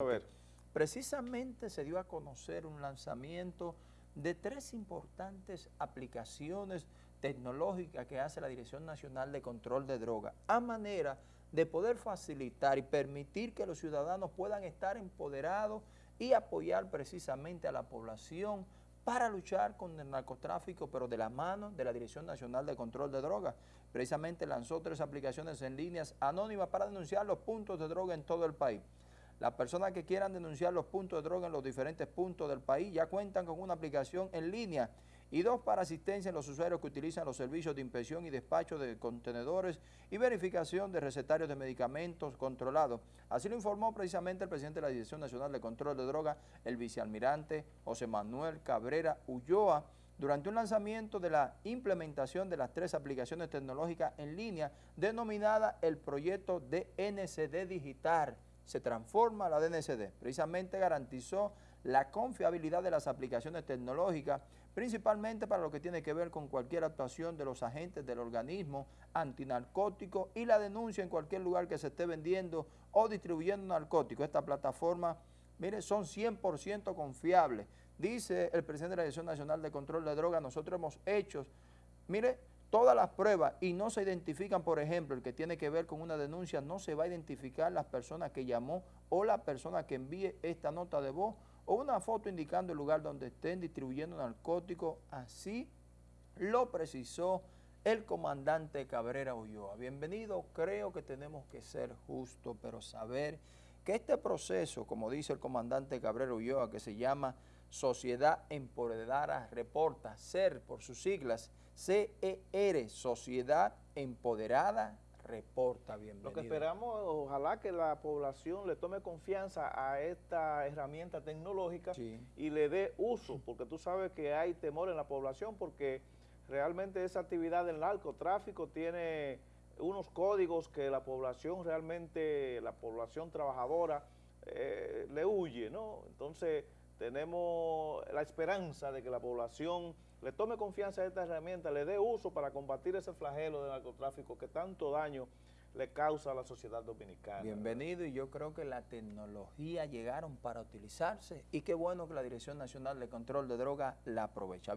A ver. Precisamente se dio a conocer un lanzamiento de tres importantes aplicaciones tecnológicas que hace la Dirección Nacional de Control de Drogas, a manera de poder facilitar y permitir que los ciudadanos puedan estar empoderados y apoyar precisamente a la población para luchar con el narcotráfico, pero de la mano de la Dirección Nacional de Control de Drogas. Precisamente lanzó tres aplicaciones en líneas anónimas para denunciar los puntos de droga en todo el país. Las personas que quieran denunciar los puntos de droga en los diferentes puntos del país ya cuentan con una aplicación en línea y dos para asistencia en los usuarios que utilizan los servicios de inspección y despacho de contenedores y verificación de recetarios de medicamentos controlados. Así lo informó precisamente el presidente de la Dirección Nacional de Control de Drogas, el vicealmirante José Manuel Cabrera Ulloa, durante un lanzamiento de la implementación de las tres aplicaciones tecnológicas en línea denominada el proyecto DNCD Digital se transforma la DNCD. Precisamente garantizó la confiabilidad de las aplicaciones tecnológicas, principalmente para lo que tiene que ver con cualquier actuación de los agentes del organismo antinarcótico y la denuncia en cualquier lugar que se esté vendiendo o distribuyendo narcóticos. Esta plataforma, mire, son 100% confiables. Dice el presidente de la Dirección Nacional de Control de Drogas, nosotros hemos hecho, mire, todas las pruebas y no se identifican, por ejemplo, el que tiene que ver con una denuncia, no se va a identificar las personas que llamó o la persona que envíe esta nota de voz o una foto indicando el lugar donde estén distribuyendo narcóticos. Así lo precisó el comandante Cabrera Ulloa. Bienvenido, creo que tenemos que ser justos, pero saber que este proceso, como dice el comandante Cabrera Ulloa, que se llama Sociedad Empoderada Reporta, SER por sus siglas, CER, Sociedad Empoderada Reporta. Bienvenido. Lo que esperamos, ojalá que la población le tome confianza a esta herramienta tecnológica y le dé uso, porque tú sabes que hay temor en la población porque realmente esa actividad del narcotráfico tiene unos códigos que la población realmente, la población trabajadora eh, le huye, ¿no? Entonces tenemos la esperanza de que la población le tome confianza a esta herramienta, le dé uso para combatir ese flagelo del narcotráfico que tanto daño le causa a la sociedad dominicana. Bienvenido y yo creo que la tecnología llegaron para utilizarse y qué bueno que la Dirección Nacional de Control de Drogas la aprovecha.